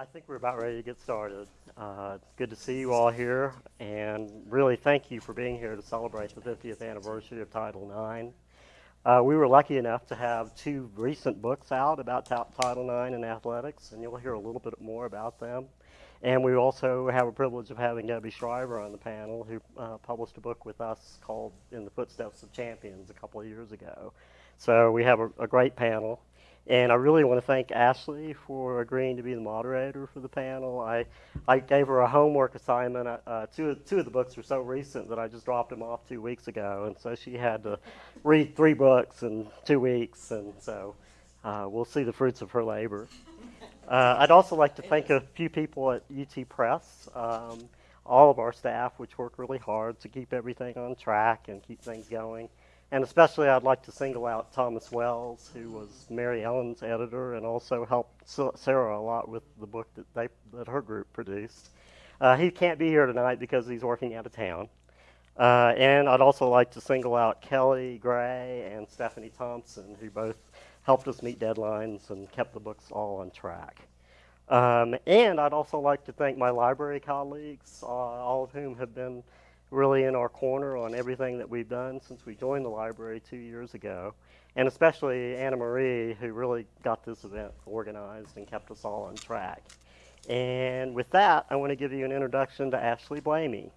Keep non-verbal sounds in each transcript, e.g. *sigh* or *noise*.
I think we're about ready to get started. Uh, it's good to see you all here, and really thank you for being here to celebrate the 50th anniversary of Title IX. Uh, we were lucky enough to have two recent books out about Title IX and athletics, and you'll hear a little bit more about them. And we also have a privilege of having Debby Schriver on the panel, who uh, published a book with us called In the Footsteps of Champions a couple of years ago. So we have a, a great panel. And I really want to thank Ashley for agreeing to be the moderator for the panel. I, I gave her a homework assignment. Uh, uh, two, two of the books were so recent that I just dropped them off two weeks ago. And so she had to read three books in two weeks. And so uh, we'll see the fruits of her labor. Uh, I'd also like to thank a few people at UT Press, um, all of our staff, which work really hard to keep everything on track and keep things going. And especially, I'd like to single out Thomas Wells, who was Mary Ellen's editor and also helped Sarah a lot with the book that, they, that her group produced. Uh, he can't be here tonight because he's working out of town. Uh, and I'd also like to single out Kelly Gray and Stephanie Thompson, who both helped us meet deadlines and kept the books all on track. Um, and I'd also like to thank my library colleagues, uh, all of whom have been really in our corner on everything that we've done since we joined the library two years ago. And especially Anna Marie, who really got this event organized and kept us all on track. And with that, I want to give you an introduction to Ashley Blamey.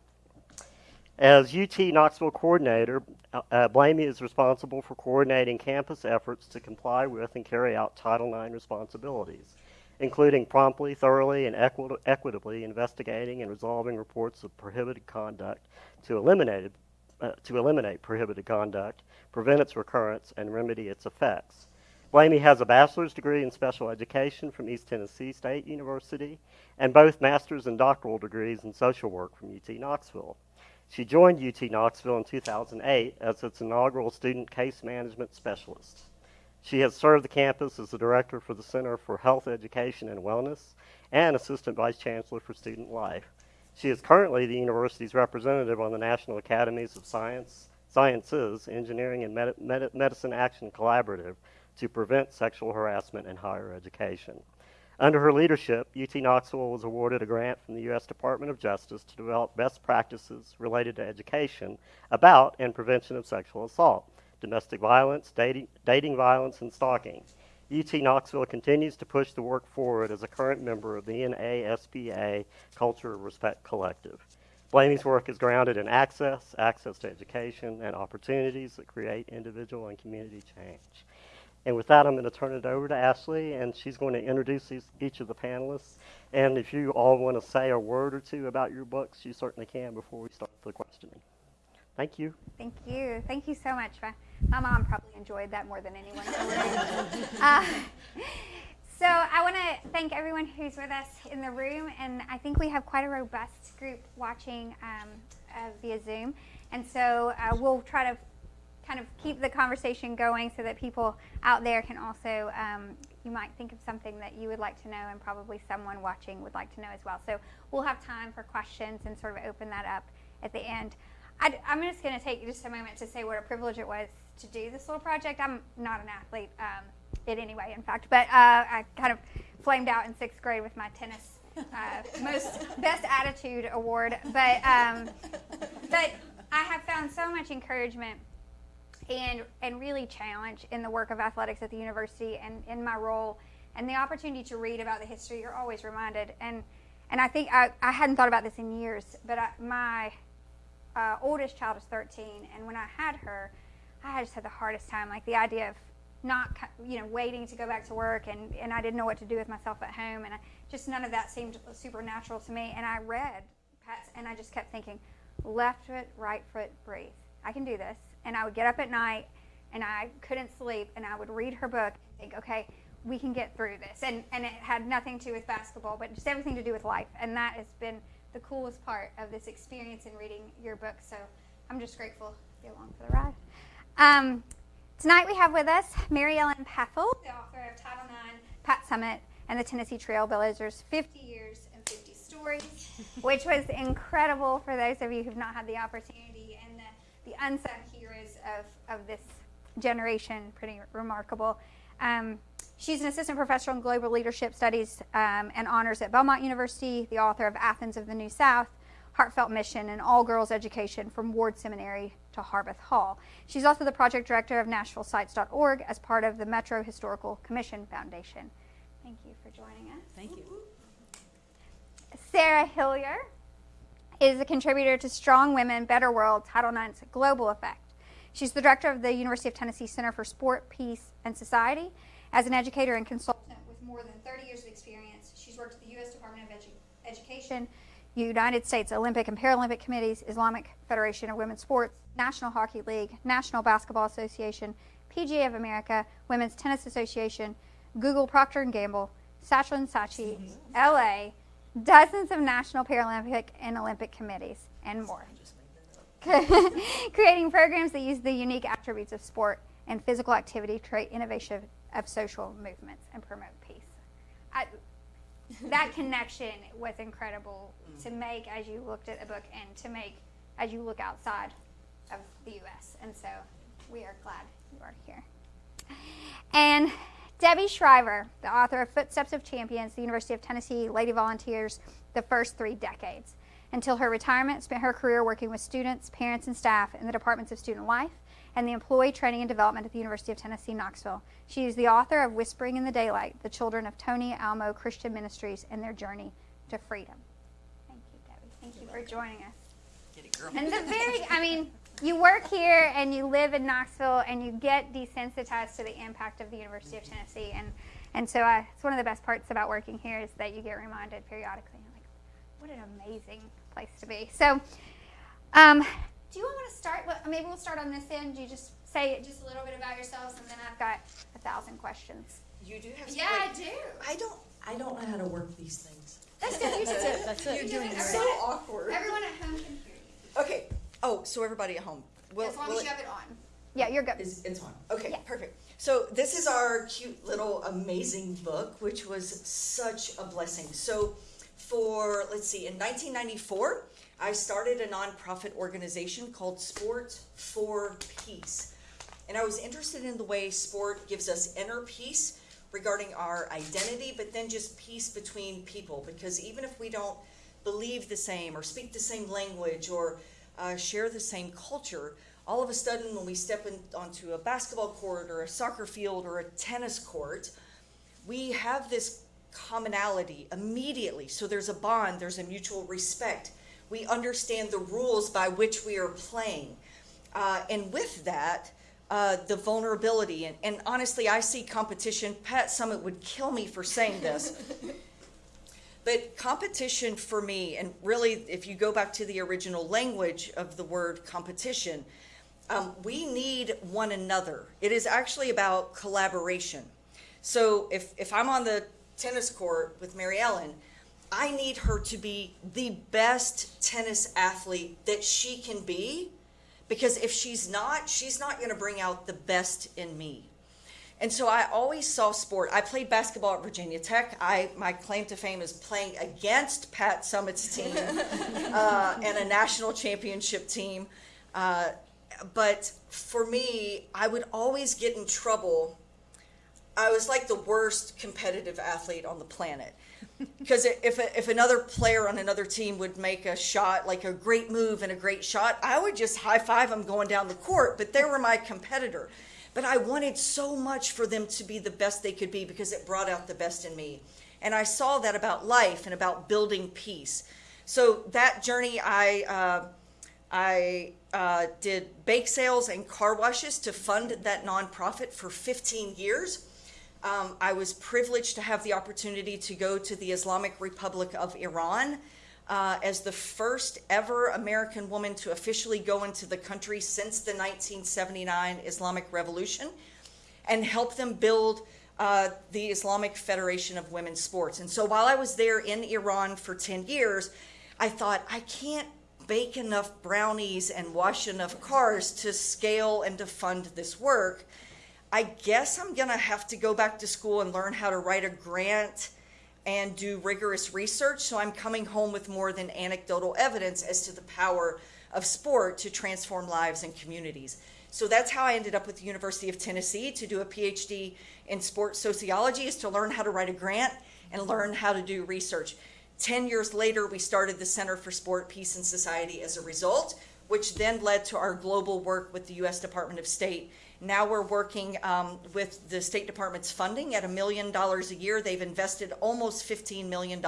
As UT Knoxville coordinator, uh, uh Blamey is responsible for coordinating campus efforts to comply with and carry out Title IX responsibilities including promptly, thoroughly, and equi equitably investigating and resolving reports of prohibited conduct to eliminate, uh, to eliminate prohibited conduct, prevent its recurrence, and remedy its effects. Blamey has a bachelor's degree in special education from East Tennessee State University and both master's and doctoral degrees in social work from UT Knoxville. She joined UT Knoxville in 2008 as its inaugural student case management specialist. She has served the campus as the director for the Center for Health Education and Wellness and assistant vice chancellor for student life. She is currently the university's representative on the National Academies of Science, Sciences, Engineering, and Medi Medi Medicine Action Collaborative to prevent sexual harassment in higher education. Under her leadership, UT Knoxville was awarded a grant from the U.S. Department of Justice to develop best practices related to education about and prevention of sexual assault domestic violence, dating, dating violence, and stalking. UT Knoxville continues to push the work forward as a current member of the NASPA Culture Respect Collective. Blamey's work is grounded in access, access to education, and opportunities that create individual and community change. And with that, I'm going to turn it over to Ashley, and she's going to introduce these, each of the panelists. And if you all want to say a word or two about your books, you certainly can before we start the questioning. Thank you. Thank you. Thank you so much. My mom probably enjoyed that more than anyone. *laughs* uh, so I want to thank everyone who's with us in the room, and I think we have quite a robust group watching um, uh, via Zoom. And so uh, we'll try to kind of keep the conversation going so that people out there can also, um, you might think of something that you would like to know and probably someone watching would like to know as well. So we'll have time for questions and sort of open that up at the end. I, am just going to take just a moment to say what a privilege it was to do this little project. I'm not an athlete um, in any way, in fact, but uh, I kind of flamed out in sixth grade with my tennis uh, most *laughs* best attitude award. But um, but I have found so much encouragement and and really challenge in the work of athletics at the university and in my role and the opportunity to read about the history. You're always reminded and. And I think I, I hadn't thought about this in years, but I, my uh, oldest child is 13, and when I had her, I just had the hardest time. Like the idea of not, you know, waiting to go back to work, and, and I didn't know what to do with myself at home, and I, just none of that seemed supernatural to me. And I read Pat's, and I just kept thinking, left foot, right foot, breathe. I can do this. And I would get up at night, and I couldn't sleep, and I would read her book and think, okay, we can get through this. And and it had nothing to do with basketball, but just everything to do with life. And that has been the coolest part of this experience in reading your book. So I'm just grateful to be along for the ride. Um, tonight we have with us Mary Ellen Pethel, the author of Title IX, Pat Summitt, and the Tennessee Trailblazers 50 Years and 50 Stories, *laughs* which was incredible for those of you who've not had the opportunity, and the, the unsung heroes of, of this generation, pretty remarkable. Um, She's an assistant professor in global leadership studies um, and honors at Belmont University, the author of Athens of the New South, Heartfelt Mission, and All Girls Education from Ward Seminary to Harpeth Hall. She's also the project director of NashvilleSites.org as part of the Metro Historical Commission Foundation. Thank you for joining us. Thank you. Sarah Hillyer is a contributor to Strong Women, Better World, Title IX's Global Effect. She's the director of the University of Tennessee Center for Sport, Peace, and Society. As an educator and consultant with more than 30 years of experience, she's worked at the U.S. Department of Edu- Education, United States Olympic and Paralympic Committees, Islamic Federation of Women's Sports, National Hockey League, National Basketball Association, PGA of America, Women's Tennis Association, Google Procter & Gamble, Saatchi and Saatchi, LA, dozens of national Paralympic and Olympic committees, and more. *laughs* Creating programs that use the unique attributes of sport and physical activity to create innovation of social movements and promote peace. I, that *laughs* connection was incredible to mm. make as you looked at the book and to make as you look outside of the U.S. And so we are glad you are here. And Debby Schriver, the author of Footsteps of Champions, the University of Tennessee Lady Volunteers, the first three decades. Until her retirement, spent her career working with students, parents, and staff in the departments of student life and the employee training and development at the University of Tennessee, Knoxville. She is the author of Whispering in the Daylight, the children of Tony Alamo Christian Ministries and their journey to freedom. Thank you, Debbie. Thank you for joining us. Get it, girl. And the very, I mean, you work here and you live in Knoxville and you get desensitized to the impact of the University of Tennessee. And, and so I, it's one of the best parts about working here is that you get reminded periodically, like, what an amazing place to be. So, um, do you want to start? Well, maybe we'll start on this end. You just say just a little bit about yourselves, and then I've got a thousand questions. You do have. Yeah, I great- do. I don't. I don't know how to work these things. That's good. You just *laughs* do. That's it. You're doing It's so awkward. Everyone at home can hear you. Okay. Oh, so everybody at home. Will, as long will as you it- have it on. Yeah, you're good. Is, it's on. Okay, Yeah. perfect. So this is our cute little amazing book, which was such a blessing. So for let's see, in 1994, I started a nonprofit organization called Sport for Peace, and I was interested in the way sport gives us inner peace regarding our identity, but then just peace between people. Because even if we don't believe the same or speak the same language or uh, share the same culture, all of a sudden when we step in, onto a basketball court or a soccer field or a tennis court, we have this commonality immediately. So there's a bond, there's a mutual respect. We understand the rules by which we are playing. Uh, and with that, uh, the vulnerability. And, and honestly, I see competition. Pat Summitt would kill me for saying this. *laughs* But competition for me, and really, if you go back to the original language of the word competition, um, we need one another. It is actually about collaboration. So if, if I'm on the tennis court with Mary Ellen, I need her to be the best tennis athlete that she can be because if she's not, she's not going to bring out the best in me. And so I always saw sport. I played basketball at Virginia Tech. I my claim to fame is playing against Pat Summitt's team *laughs* uh, and a national championship team. Uh, but for me, I would always get in trouble. I was like the worst competitive athlete on the planet. Because if, if another player on another team would make a shot, like a great move and a great shot, I would just high five them going down the court. But they were my competitor. But I wanted so much for them to be the best they could be because it brought out the best in me. And I saw that about life and about building peace. So that journey, I uh, I uh, did bake sales and car washes to fund that nonprofit for 15 years. Um, I was privileged to have the opportunity to go to the Islamic Republic of Iran uh, as the first ever American woman to officially go into the country since the 1979 Islamic Revolution and help them build uh, the Islamic Federation of Women's Sports. And so while I was there in Iran for 10 years, I thought, I can't bake enough brownies and wash enough cars to scale and to fund this work. I guess I'm going to have to go back to school and learn how to write a grant and do rigorous research. So I'm coming home with more than anecdotal evidence as to the power of sport to transform lives and communities. So that's how I ended up with the University of Tennessee to do a PhD in sports sociology, is to learn how to write a grant and learn how to do research. 10 years later, we started the Center for Sport, Peace, and Society as a result, which then led to our global work with the U.S. Department of State. Now we're working um, with the State Department's funding at a million dollars a year. They've invested almost $15 million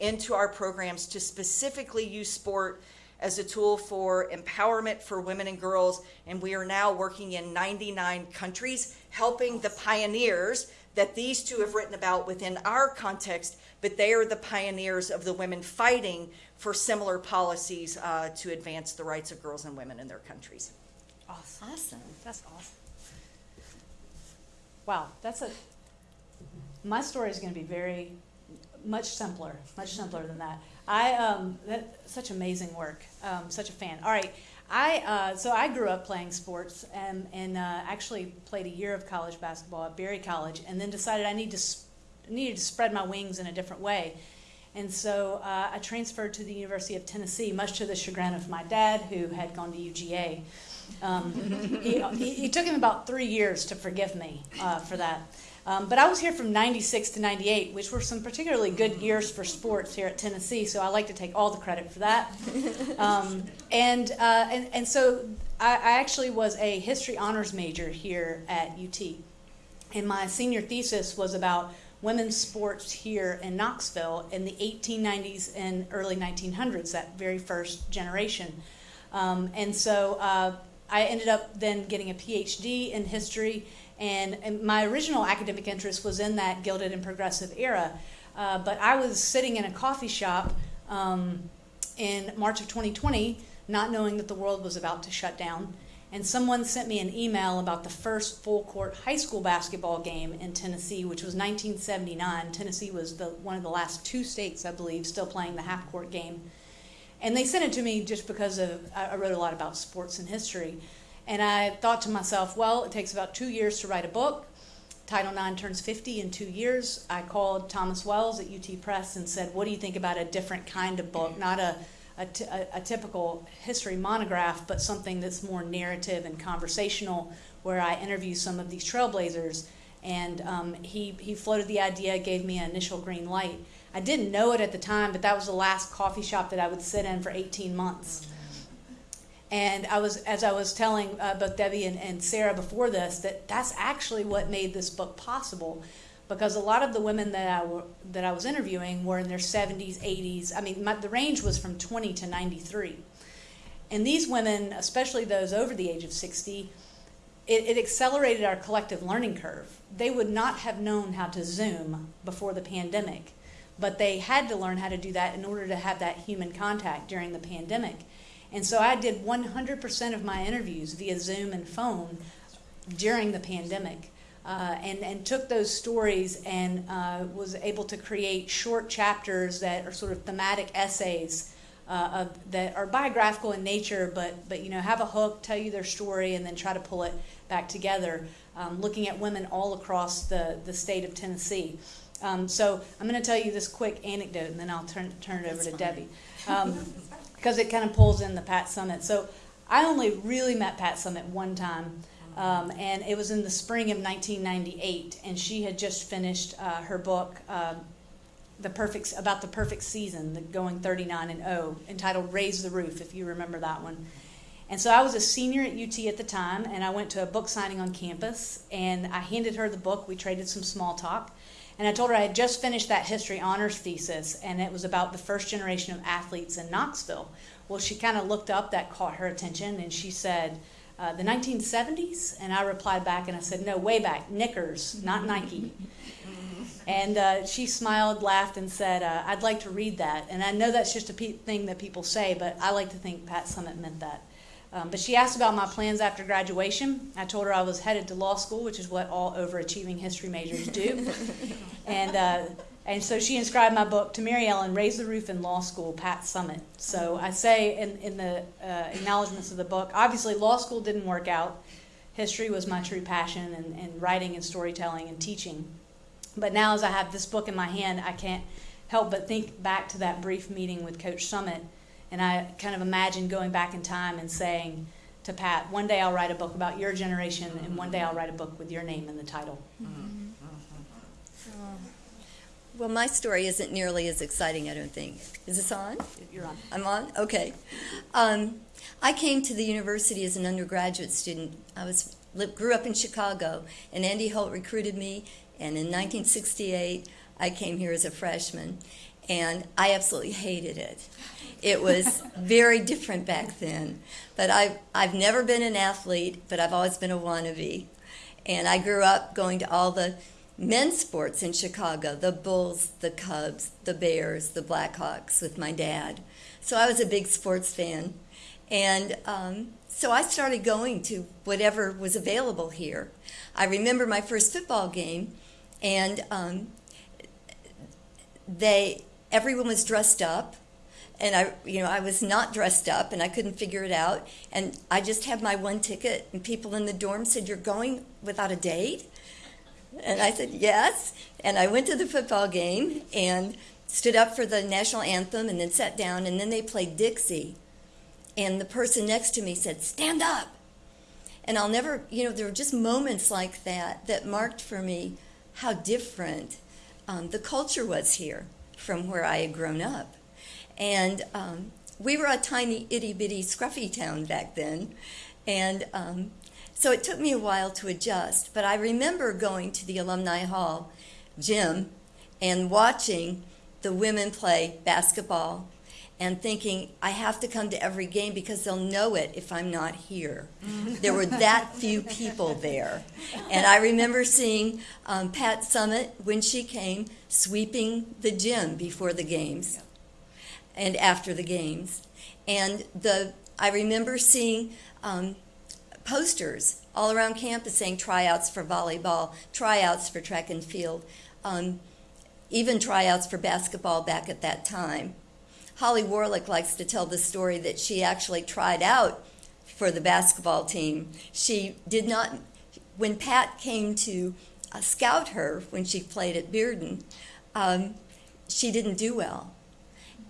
into our programs to specifically use sport as a tool for empowerment for women and girls. And we are now working in 99 countries, helping the pioneers that these two have written about within our context, but they are the pioneers of the women fighting for similar policies uh, to advance the rights of girls and women in their countries. Awesome. Awesome. That's awesome. Wow, that's a. My story is going to be very, much simpler, much simpler than that. I um, that such amazing work. Um, such a fan. All right, I uh, so I grew up playing sports and and uh, actually played a year of college basketball at Berry College, and then decided I need to needed to spread my wings in a different way. And so uh, I transferred to the University of Tennessee, much to the chagrin of my dad, who had gone to UGA. Um, he, he, it took him about three years to forgive me uh, for that. Um, but I was here from 96 to 98, which were some particularly good years for sports here at Tennessee, so I like to take all the credit for that. *laughs* Um, and, uh, and, and so I, I actually was a history honors major here at UT. And my senior thesis was about women's sports here in Knoxville in the 1890s and early 1900s, that very first generation. Um, and so uh, I ended up then getting a PhD in history, and, and, my original academic interest was in that Gilded and Progressive era. Uh, but I was sitting in a coffee shop um, in March of 2020, not knowing that the world was about to shut down. And someone sent me an email about the first full court high school basketball game in Tennessee, which was 1979. Tennessee was the, one of the last two states, I believe, still playing the half court game. And they sent it to me just because of I wrote a lot about sports and history. And I thought to myself, well, it takes about two years to write a book. Title IX turns 50 in two years. I called Thomas Wells at UT Press and said, what do you think about a different kind of book? Not a, a, typical history monograph, but something that's more narrative and conversational, where I interview some of these trailblazers. And um, he, he floated the idea, gave me an initial green light. I didn't know it at the time, but that was the last coffee shop that I would sit in for 18 months. And I was, as I was telling uh, both Debbie and, and Sarah before this, that that's actually what made this book possible, because a lot of the women that I that I was interviewing were in their 70s, 80s. I mean, my, the range was from 20 to 93, and these women, especially those over the age of 60, it, it accelerated our collective learning curve. They would not have known how to Zoom before the pandemic but they had to learn how to do that in order to have that human contact during the pandemic. And so I did 100% of my interviews via Zoom and phone during the pandemic. Uh, and, and took those stories and uh, was able to create short chapters that are sort of thematic essays uh, of, that are biographical in nature, but, but you know have a hook, tell you their story, and then try to pull it back together, um, looking at women all across the, the state of Tennessee. Um, so I'm going to tell you this quick anecdote, and then I'll turn turn it over to Debbie, *laughs* because um, it kind of pulls in the Pat Summitt. So I only really met Pat Summitt one time, um, and it was in the spring of 1998, and she had just finished uh, her book. Uh, the perfect about the perfect season, the going 39 and 0, entitled "Raise the Roof," if you remember that one. And so I was a senior at UT at the time, and I went to a book signing on campus, and I handed her the book. We traded some small talk, and I told her I had just finished that history honors thesis, and it was about the first generation of athletes in Knoxville. Well, she kind of looked up, that caught her attention, and she said, uh, the 1970s? And I replied back and I said, no, way back, Knickers, not Nike. and uh, she smiled, laughed, and said, uh, I'd like to read that. And I know that's just a thing that people say, but I like to think Pat Summitt meant that. Um, but she asked about my plans after graduation. I told her I was headed to law school, which is what all overachieving history majors do. *laughs* and uh, and so she inscribed my book to Mary Ellen, Raise the Roof in Law School, Pat Summitt. So I say in, in the uh, acknowledgments of the book, obviously law school didn't work out. History was my true passion, and, and writing and storytelling and teaching. But now, as I have this book in my hand, I can't help but think back to that brief meeting with Coach Summitt and I kind of imagine going back in time and saying to Pat, one day I'll write a book about your generation, and one day I'll write a book with your name in the title. Well, my story isn't nearly as exciting, I don't think. Is this on? You're on. I'm on? Okay. Um, I came to the university as an undergraduate student. I was grew up in Chicago, and Andy Holt recruited me. And in 1968, I came here as a freshman, and I absolutely hated it. It was very different back then. But I've, I've never been an athlete, but I've always been a wannabe. And I grew up going to all the men's sports in Chicago the Bulls, the Cubs, the Bears, the Blackhawks with my dad. So I was a big sports fan. And um, so I started going to whatever was available here. I remember my first football game, and um, they everyone was dressed up and I, you know, I was not dressed up, and I couldn't figure it out. And I just had my one ticket, and people in the dorm said, "You're going without a date?" And I said, "Yes." And I went to the football game and stood up for the national anthem, and then sat down, and then they played Dixie, and the person next to me said, "Stand up." And I'll never, you know, there were just moments like that that marked for me how different um, the culture was here from where I had grown up. And um, we were a tiny itty bitty scruffy town back then. And um, so it took me a while to adjust. But I remember going to the Alumni Hall gym and watching the women play basketball and thinking, I have to come to every game because they'll know it if I'm not here. *laughs* there were that few people there. And I remember seeing um, Pat Summitt, when she came, sweeping the gym before the games and after the games. And the I remember seeing um, posters all around campus saying tryouts for volleyball, tryouts for track and field, um, even tryouts for basketball back at that time. Holly Warlick likes to tell the story that she actually tried out for the basketball team. She did not, when Pat came to uh, scout her when she played at Bearden, um, she didn't do well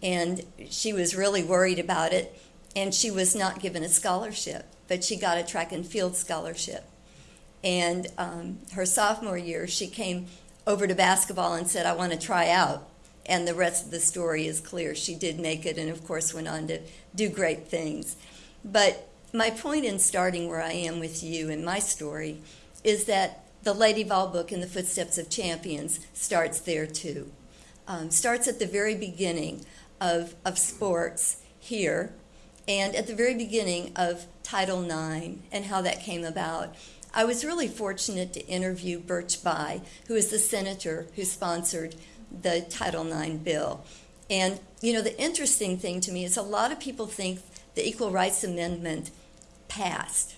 and she was really worried about it and she was not given a scholarship but she got a track and field scholarship. And um, her sophomore year she came over to basketball and said i want to try out. And the rest of the story is clear. She did make it and of course went on to do great things. But my point in starting where i am with you in my story is that the lady vol book in the footsteps of champions starts there too. Um, starts at the very beginning of, of sports here and at the very beginning of Title IX and how that came about. I was really fortunate to interview Birch Bayh, who is the senator who sponsored the Title IX bill. And, you know, the interesting thing to me is a lot of people think the Equal Rights Amendment passed.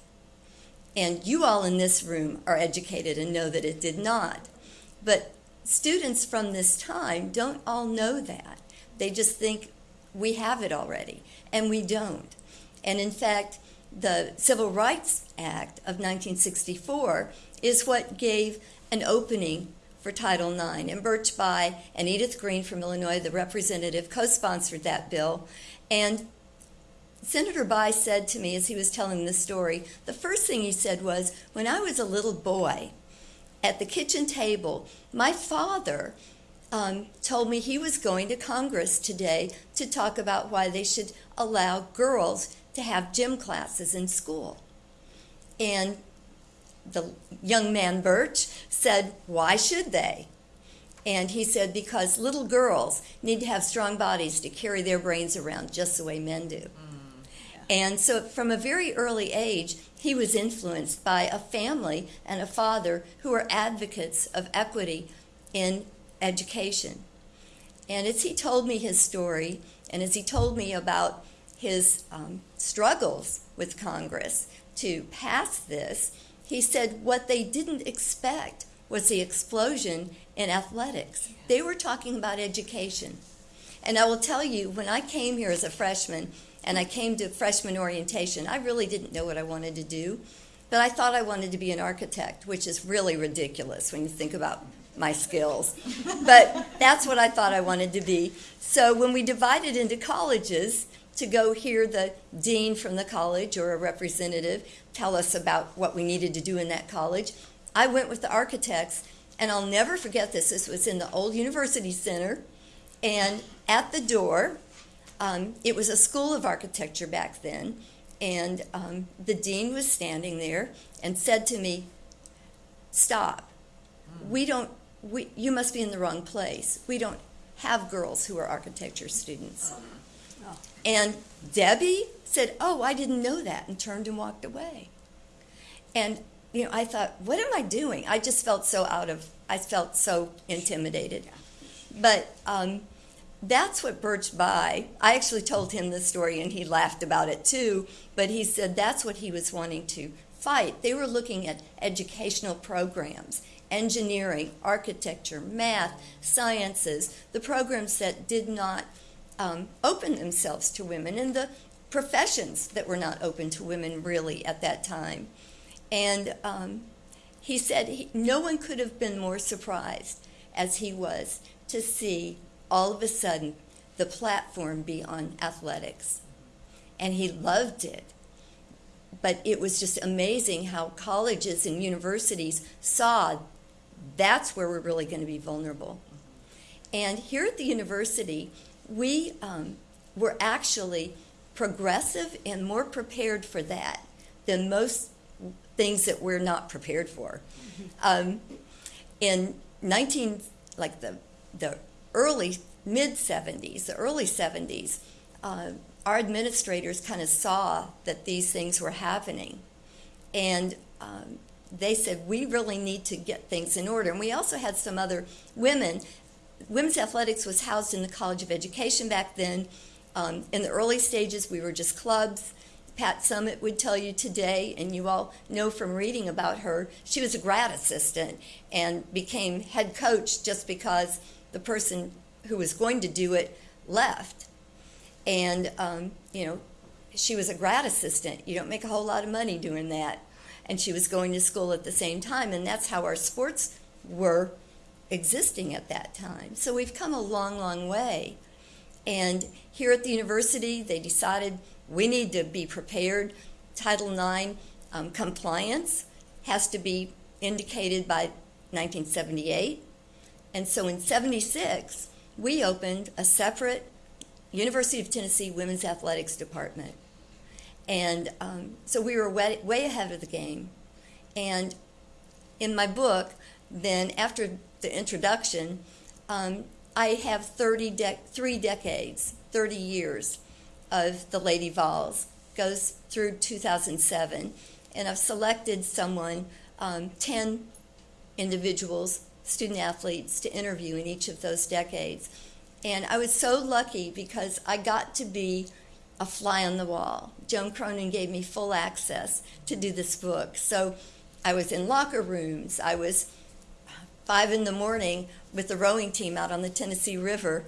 And you all in this room are educated and know that it did not. But students from this time don't all know that. They just think we have it already, and we don't. And in fact, the Civil Rights Act of 1964 is what gave an opening for Title IX. And Birch Bayh and Edith Green from Illinois, the representative, co sponsored that bill. And Senator Bayh said to me as he was telling the story, the first thing he said was, When I was a little boy at the kitchen table, my father um, told me he was going to Congress today to talk about why they should allow girls to have gym classes in school. And the young man Birch said, Why should they? And he said, Because little girls need to have strong bodies to carry their brains around just the way men do. And so, from a very early age, he was influenced by a family and a father who were advocates of equity in education. And as he told me his story, and as he told me about his um, struggles with Congress to pass this, he said what they didn't expect was the explosion in athletics. They were talking about education. And I will tell you, when I came here as a freshman and I came to freshman orientation, I really didn't know what I wanted to do. But I thought I wanted to be an architect, which is really ridiculous when you think about my skills. but that's what I thought I wanted to be. So when we divided into colleges to go hear the dean from the college or a representative tell us about what we needed to do in that college. I went with the architects, and I'll never forget this. This was in the old University Center, and at the door, um, it was a school of architecture back then, and um, the dean was standing there and said to me, "Stop. We don't. We, you must be in the wrong place. We don't have girls who are architecture students." And Debbie said, "Oh, I didn't know that," and turned and walked away. And you know, I thought, "What am I doing?" I just felt so out of. I felt so intimidated. But um, that's what Birch Bayh. I actually told him this story, and he laughed about it too. But he said that's what he was wanting to fight. They were looking at educational programs, engineering, architecture, math, sciences, the programs that did not um, open themselves to women, and the professions that were not open to women really at that time. And um, he said he, no one could have been more surprised as he was to see all of a sudden the platform be on athletics. And he loved it. But it was just amazing how colleges and universities saw that's where we're really going to be vulnerable. And here at the university, we um, were actually progressive and more prepared for that than most things that we're not prepared for. Um, in 19, like the, the early, mid 70s, the early 70s, uh, our administrators kind of saw that these things were happening. And um, they said, we really need to get things in order. And we also had some other women. Women's athletics was housed in the College of Education back then. Um, in the early stages, we were just clubs. Pat Summitt would tell you today, and you all know from reading about her, she was a grad assistant and became head coach just because the person who was going to do it left. And, um, you know, she was a grad assistant. You don't make a whole lot of money doing that. And she was going to school at the same time, and that's how our sports were existing at that time. So we've come a long, long way. And here at the university, they decided we need to be prepared. Title IX um, compliance has to be indicated by 1978. And so in 76, we opened a separate University of Tennessee Women's Athletics Department. And um, so we were way, way ahead of the game. And in my book, then after the introduction, um, I have 30 de- three decades, 30 years of the Lady Vols, goes through 2007. And I've selected someone, um, 10 individuals, student athletes, to interview in each of those decades. And I was so lucky because I got to be a fly on the wall. Joan Cronin gave me full access to do this book. So I was in locker rooms. I was five in the morning with the rowing team out on the Tennessee River.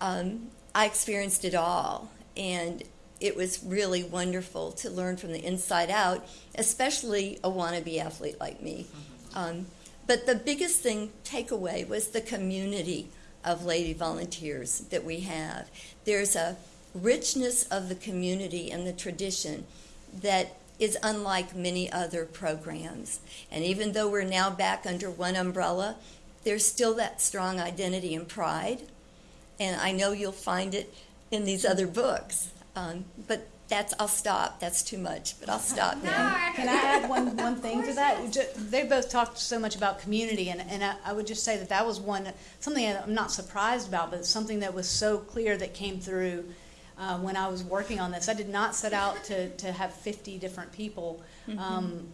Um, I experienced it all. And it was really wonderful to learn from the inside out, especially a wannabe athlete like me. Um, but the biggest thing, takeaway, was the community of lady volunteers that we have. There's a richness of the community and the tradition that is unlike many other programs. And even though we're now back under one umbrella, there's still that strong identity and pride. And I know you'll find it in these other books. Um, but that's I'll stop. That's too much, but I'll stop now. Can I add one, one thing to that? Ju- They both talked so much about community, and, and I, I would just say that that was one, something I'm not surprised about, but something that was so clear that came through uh, when I was working on this. I did not set out to, to have 50 different people. Um,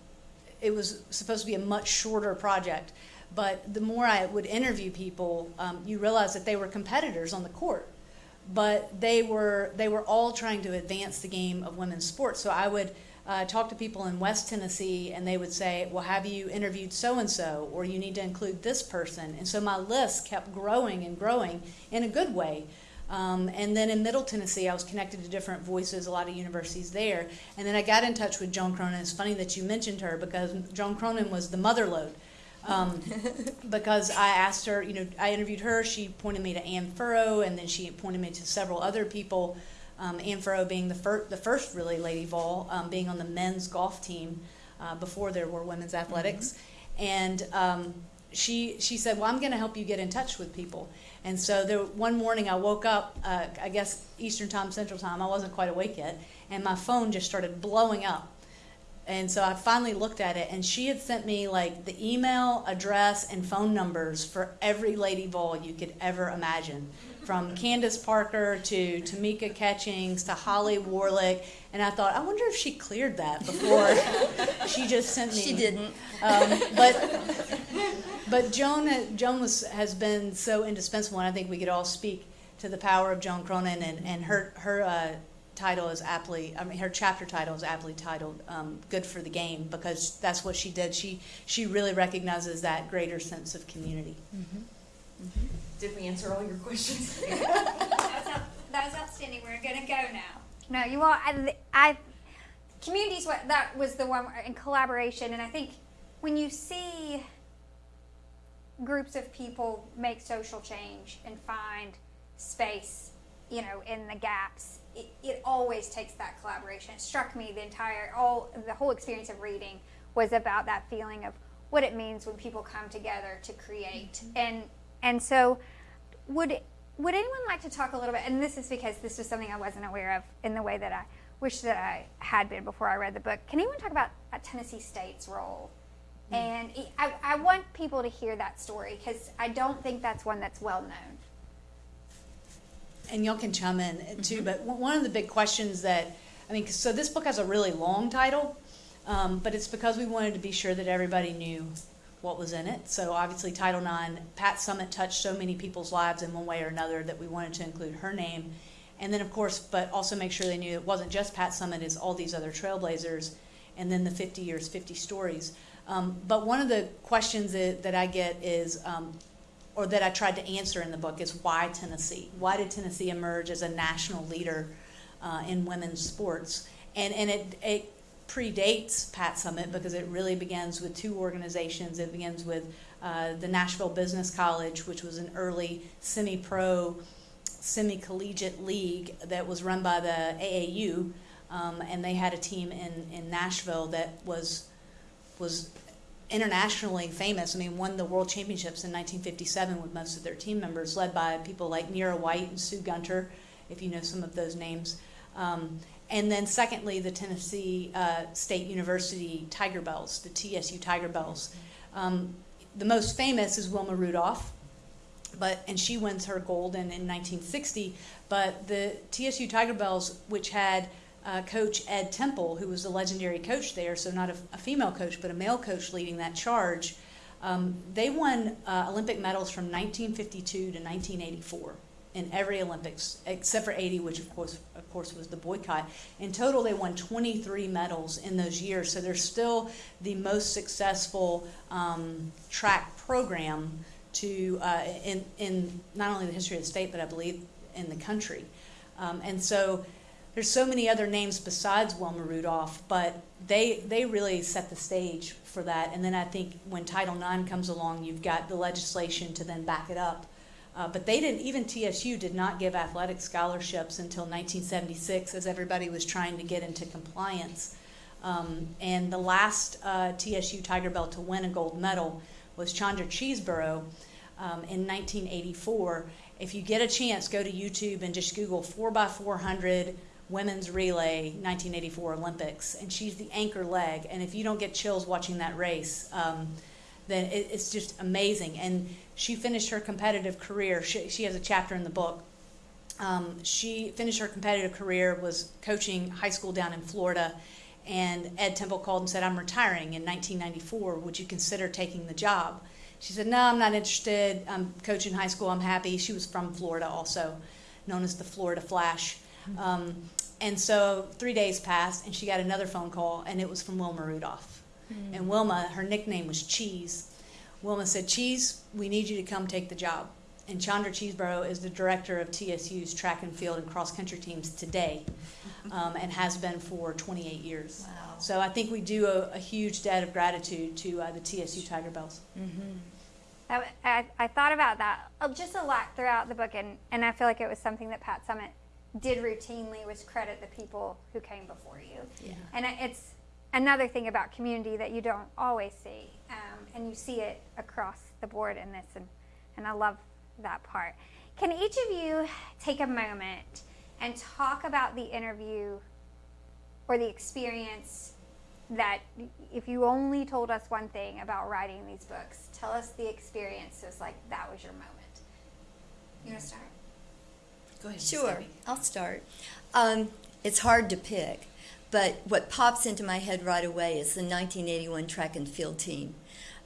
it was supposed to be a much shorter project, but the more I would interview people, um, you realize that they were competitors on the court but they were they were all trying to advance the game of women's sports. So I would uh, talk to people in West Tennessee, and they would say, "Well, have you interviewed so and so, or you need to include this person?" And so my list kept growing and growing in a good way. Um, and then in Middle Tennessee, I was connected to different voices, a lot of universities there. And then I got in touch with Joan Cronin. It's funny that you mentioned her because Joan Cronin was the mother lode. Um, *laughs* because I asked her, you know, I interviewed her. She pointed me to Ann Furrow, and then she pointed me to several other people Um, Ann Furrow being the, fir- the first really Lady Vol, um, being on the men's golf team uh, before there were women's athletics. And um, she, she said, Well, I'm going to help you get in touch with people. And so there, one morning I woke up, uh, I guess Eastern Time, Central Time, I wasn't quite awake yet, and my phone just started blowing up. And so I finally looked at it, and she had sent me like the email address and phone numbers for every Lady Vol you could ever imagine, from Candace Parker to Tamika Catchings to Holly Warlick. And I thought, I wonder if she cleared that before *laughs* she just sent me. She didn't. Um, but but Joan Joan was has been so indispensable, and I think we could all speak to the power of Joan Cronin and and her her. Uh, title is aptly i mean her chapter title is aptly titled um, good for the game because that's what she did she she really recognizes that greater sense of community Did we answer all your questions? *laughs* that, was out, that was outstanding. We're gonna go now. No, you all. I, I communities. What that was the one in collaboration, and I think when you see groups of people make social change and find space, you know, in the gaps, it, it always takes that collaboration. It struck me the entire all the whole experience of reading was about that feeling of what it means when people come together to create. Mm-hmm. And and so would would anyone like to talk a little bit and this is because this was something i wasn't aware of in the way that i wish that i had been before i read the book. Can anyone talk about tennessee state's role Mm-hmm. and I, I want people to hear that story because i don't think that's one that's well known and y'all can chime in uh, too. Mm-hmm. But one one of the big questions that I mean, so this book has a really long title, um, but it's because we wanted to be sure that everybody knew what was in it. So obviously, Title IX, Pat Summitt touched so many people's lives in one way or another that we wanted to include her name, and then of course, but also make sure they knew it wasn't just Pat Summitt; it's all these other trailblazers, and then the 50 years, 50 stories. Um, but one of the questions that, that I get is, um, or that I tried to answer in the book is why Tennessee? Why did Tennessee emerge as a national leader uh, in women's sports? And and it it predates Pat Summitt because it really begins with two organizations. It begins with uh, the Nashville Business College, which was an early semi-pro, semi-collegiate league that was run by the AAU, um, and they had a team in in Nashville that was was internationally famous. I mean, won the world championships in 1957 with most of their team members, led by people like Nera White and Sue Gunter, if you know some of those names. Um, and then, secondly, the Tennessee uh, State University Tigerbelles, the TSU Tigerbelles. Um, the most famous is Wilma Rudolph, but and she wins her gold in, in 1960. But the TSU Tigerbelles, which had uh, coach Ed Temple, who was the legendary coach there, so not a, a female coach, but a male coach leading that charge. Um, they won uh, Olympic medals from 1952 to 1984 in every Olympics, except for 80, which of course, of course, was the boycott. In total, they won 23 medals in those years. So they're still the most successful um, track program to uh, in in not only the history of the state, but I believe in the country. Um, and so there's so many other names besides Wilma Rudolph, but they they really set the stage for that. And then I think when Title IX comes along, you've got the legislation to then back it up. Uh, but they didn't. Even TSU did not give athletic scholarships until 1976, as everybody was trying to get into compliance. Um, and the last uh, TSU Tigerbelle to win a gold medal was Chandra Cheeseborough um, in 1984. If you get a chance, go to YouTube and just Google 4x400 women's relay 1984 Olympics, and she's the anchor leg. And if you don't get chills watching that race, um, then it, it's just amazing. And she finished her competitive career. She, she has a chapter in the book. Um, she finished her competitive career, was coaching high school down in Florida, and Ed Temple called and said, I'm retiring in 1994. Would you consider taking the job? She said, No, I'm not interested. I'm coaching high school. I'm happy. She was from Florida, also known as the Florida Flash. Um, and so three days passed, and she got another phone call, and it was from Wilma Rudolph. And Wilma, her nickname was Cheese. Wilma said, Cheese, we need you to come take the job. And Chandra Cheeseborough is the director of TSU's track and field and cross country teams today *laughs* um, and has been for 28 years. Wow. So I think we do a, a huge debt of gratitude to uh, the TSU Tigerbelles. I, I, I thought about that uh, just a lot throughout the book, and, and I feel like it was something that Pat Summitt did routinely was credit the people who came before you. Yeah. And it's another thing about community that you don't always see, um, and you see it across the board in this, and, and I love that part. Can each of you take a moment and talk about the interview or the experience that, if you only told us one thing about writing these books, tell us the experiences like that was your moment. You want to start? Go ahead. Sure. I'll start. Um, it's hard to pick, but what pops into my head right away is the 1981 track and field team.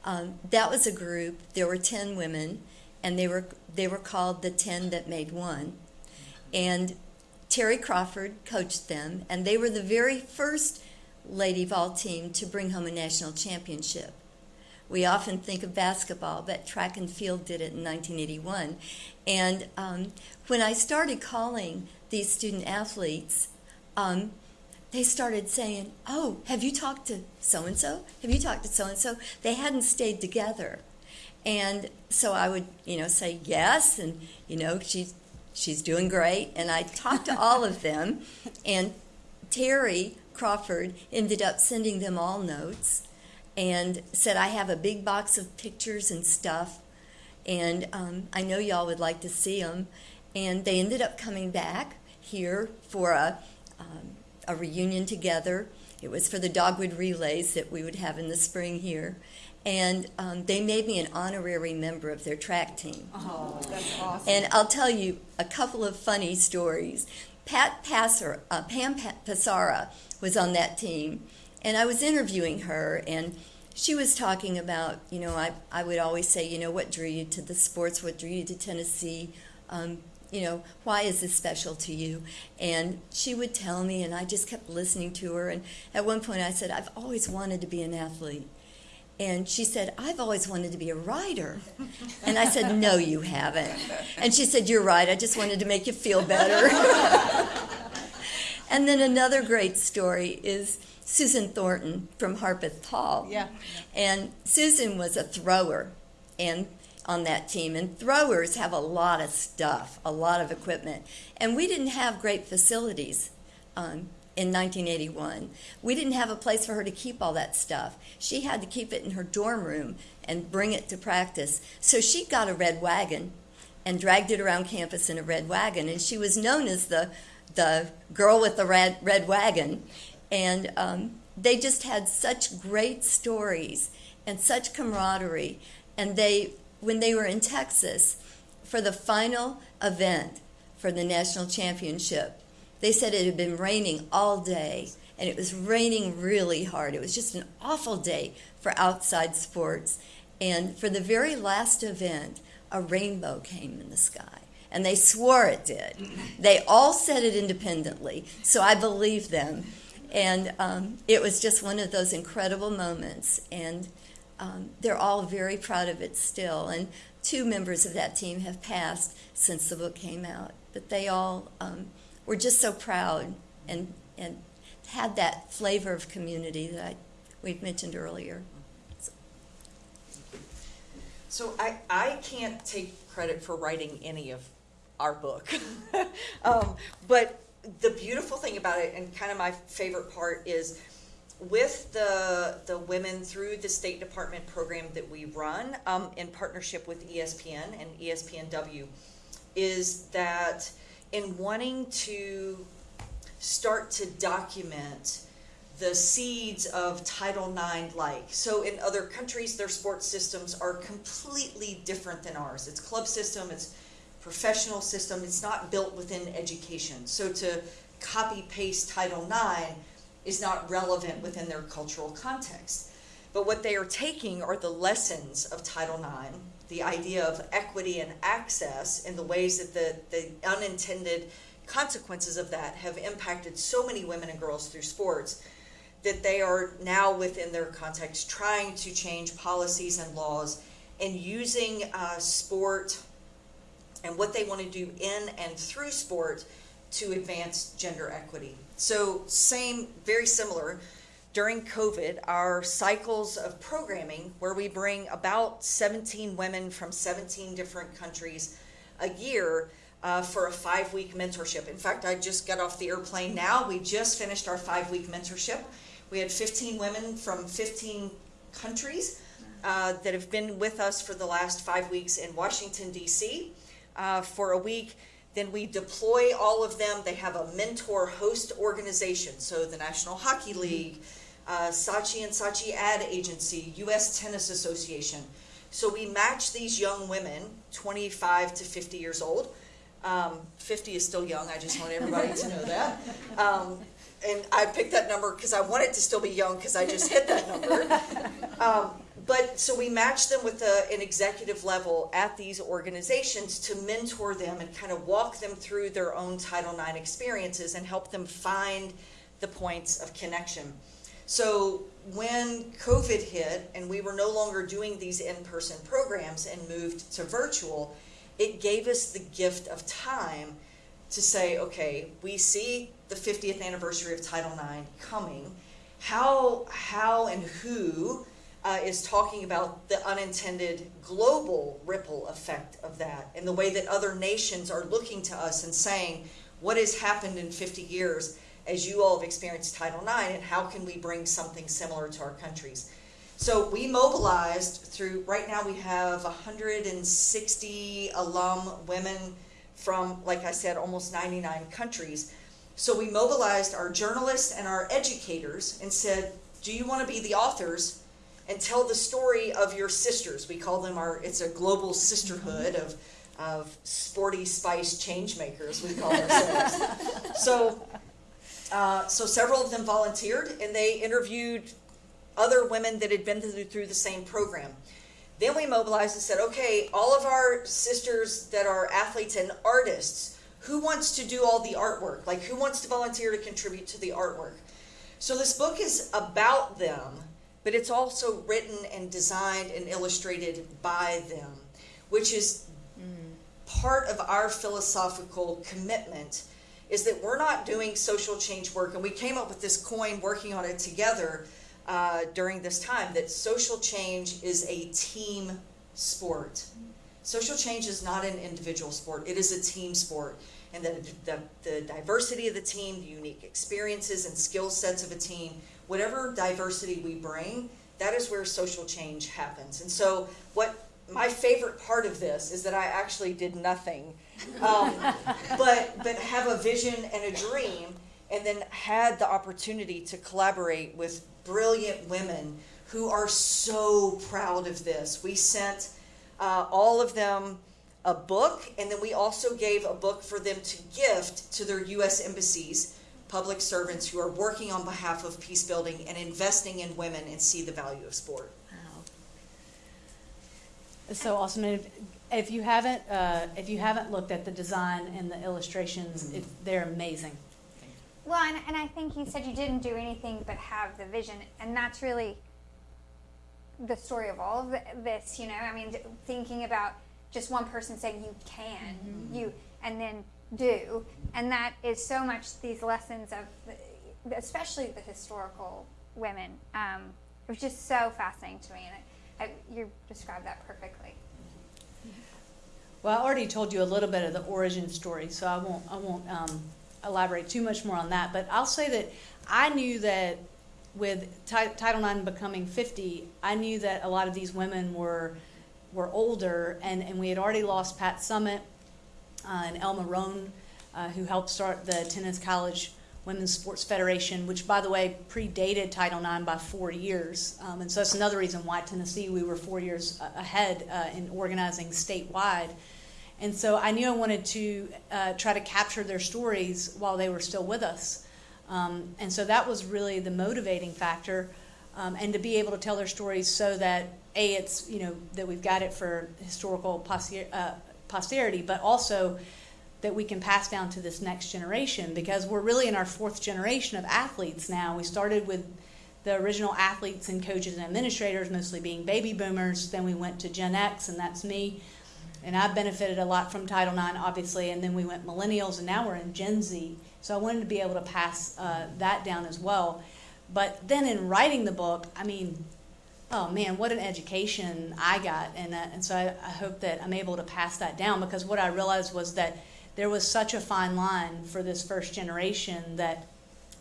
Um, that was a group. There were 10 women, and they were they were called the 10 that made one. And Terry Crawford coached them, and they were the very first Lady Vol team to bring home a national championship. We often think of basketball, but track and field did it in 1981. And um, when I started calling these student athletes, um, they started saying, Oh, have you talked to so and so? Have you talked to so and so? They hadn't stayed together. And so I would, you know, say yes, and, you know, she's, she's doing great. And I talked to all of them, and Terry Crawford ended up sending them all notes and said, I have a big box of pictures and stuff, and um, I know y'all would like to see them. And they ended up coming back here for a, um, a reunion together. It was for the Dogwood Relays that we would have in the spring here. And um, they made me an honorary member of their track team. Oh, that's awesome. And I'll tell you a couple of funny stories. Pat Passer, uh, Pam Pa- Passara was on that team, and I was interviewing her, and she was talking about, you know, I, I would always say, you know, what drew you to the sports, what drew you to Tennessee, um, you know, why is this special to you? And she would tell me, and I just kept listening to her. And at one point, I said, I've always wanted to be an athlete. And she said, I've always wanted to be a writer. And I said, No, you haven't. And she said, You're right. I just wanted to make you feel better. *laughs* and then another great story is Susan Thornton from Harpeth Hall. Yeah. And Susan was a thrower and on that team. And throwers have a lot of stuff, a lot of equipment. And we didn't have great facilities um, in 1981. We didn't have a place for her to keep all that stuff. She had to keep it in her dorm room and bring it to practice. So she got a red wagon and dragged it around campus in a red wagon. And she was known as the, the girl with the red, red wagon. And um, they just had such great stories and such camaraderie. And they, when they were in Texas for the final event for the national championship, they said it had been raining all day and it was raining really hard. It was just an awful day for outside sports. And for the very last event, a rainbow came in the sky. And they swore it did. They all said it independently, so I believe them. And um, it was just one of those incredible moments. And um, they're all very proud of it still. And two members of that team have passed since the book came out. But they all um, were just so proud and, and had that flavor of community that I, we've mentioned earlier. So I, I can't take credit for writing any of our book. *laughs* um, but the beautiful thing about it, and kind of my favorite part, is with the the women through the State Department program that we run um, in partnership with ESPN and ESPNW, is that in wanting to start to document the seeds of Title IX like. So in other countries, their sports systems are completely different than ours. It's club system, it's professional system, it's not built within education. So to copy paste Title IX is not relevant within their cultural context. But what they are taking are the lessons of Title IX, the idea of equity and access, and the ways that the, the unintended consequences of that have impacted so many women and girls through sports that they are now within their context trying to change policies and laws and using uh, sport and what they want to do in and through sport to advance gender equity. So, same, very similar. During COVID, our cycles of programming, where we bring about 17 women from 17 different countries a year, uh, for a five week mentorship. In fact, I just got off the airplane now. We just finished our five week mentorship. We had 15 women from 15 countries uh, that have been with us for the last five weeks in Washington, D.C. Uh, for a week. Then we deploy all of them. They have a mentor host organization. So the National Hockey League, uh, Saatchi and Saatchi Ad Agency, U.S. Tennis Association. So we match these young women, 25 to 50 years old. Um, 50 is still young. I just want everybody to know that. *laughs* Um, and I picked that number because I want it to still be young because I just hit that number. *laughs* Um, but so we match them with a, an executive level at these organizations to mentor them and kind of walk them through their own Title IX experiences and help them find the points of connection. So when COVID hit and we were no longer doing these in person programs and moved to virtual, it gave us the gift of time to say, okay, we see the 50th anniversary of Title IX coming. How, how and who uh, is talking about the unintended global ripple effect of that and the way that other nations are looking to us and saying, what has happened in 50 years as you all have experienced Title IX, and how can we bring something similar to our countries? So we mobilized through, right now we have 160 alum women from, like I said, almost 99 countries. So we mobilized our journalists and our educators and said, do you want to be the authors and tell the story of your sisters? We call them our, it's a global sisterhood of, of sporty spice change makers, we call ourselves. *laughs* so, uh, so several of them volunteered and they interviewed other women that had been through, through the same program. Then we mobilized and said, okay, all of our sisters that are athletes and artists, who wants to do all the artwork? Like, who wants to volunteer to contribute to the artwork? So, this book is about them, but it's also written and designed and illustrated by them, which is part of our philosophical commitment is that we're not doing social change work. And we came up with this coin working on it together uh, during this time that social change is a team sport. Social change is not an individual sport. It is a team sport. And the, the, the diversity of the team the unique experiences and skill sets of a team whatever diversity we bring that is where social change happens and so what my favorite part of this is that I actually did nothing, um, *laughs* but but have a vision and a dream, and then had the opportunity to collaborate with brilliant women who are so proud of this. We sent uh, all of them a book, and then we also gave a book for them to gift to their U.S. embassies, public servants who are working on behalf of peace building and investing in women and see the value of sport. Wow. It's so awesome. And if, if you haven't, uh, if you haven't looked at the design and the illustrations, it, they're amazing. Well, and, and I think you said you didn't do anything but have the vision, and that's really the story of all of this. You know, I mean, thinking about just one person saying you can, you, and then do, and that is so much these lessons of, the, especially the historical women. Um, it was just so fascinating to me, and I, I, you described that perfectly. Well, I already told you a little bit of the origin story, so I won't, I won't um, elaborate too much more on that. But I'll say that I knew that with Ti- Title IX becoming 50, I knew that a lot of these women were were older, and, and we had already lost Pat Summitt uh, and Elma Roane, uh, who helped start the Tennessee College Women's Sports Federation, which, by the way, predated Title IX by four years. Um, and so that's another reason why Tennessee, we were four years ahead uh, in organizing statewide. And so I knew I wanted to uh, try to capture their stories while they were still with us. Um, and so that was really the motivating factor. Um, and to be able to tell their stories so that, A, it's, you know, that we've got it for historical poster- uh, posterity, but also that we can pass down to this next generation because we're really in our fourth generation of athletes now. We started with the original athletes and coaches and administrators, mostly being baby boomers. Then we went to Gen X, and that's me. And I've benefited a lot from Title IX, obviously. And then we went millennials, and now we're in Gen Z. So I wanted to be able to pass uh, that down as well. But then in writing the book, I mean, oh man, what an education I got. And, uh, and so I, I hope that I'm able to pass that down because what I realized was that there was such a fine line for this first generation that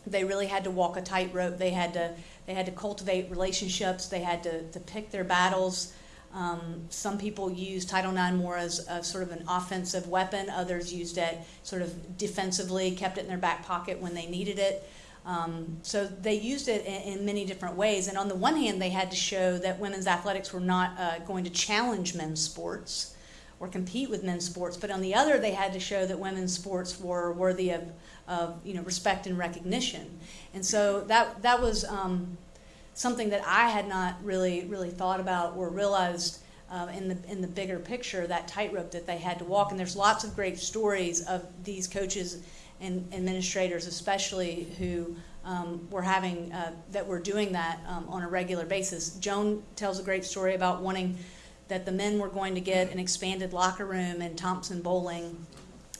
they really had to walk a tightrope. They had to they had to cultivate relationships. They had to, to pick their battles. Um, some people used Title IX more as a sort of an offensive weapon. Others used it sort of defensively, kept it in their back pocket when they needed it. Um, so they used it in, in, many different ways. And on the one hand, they had to show that women's athletics were not uh, going to challenge men's sports or compete with men's sports. But on the other, they had to show that women's sports were worthy of, of you know respect and recognition. And so that that was um, something that I had not really really thought about or realized. Uh, in the in the bigger picture, that tightrope that they had to walk, and there's lots of great stories of these coaches and administrators especially who um, were having uh, that were doing that um, on a regular basis. Joan tells a great story about wanting that the men were going to get an expanded locker room in Thompson-Boling,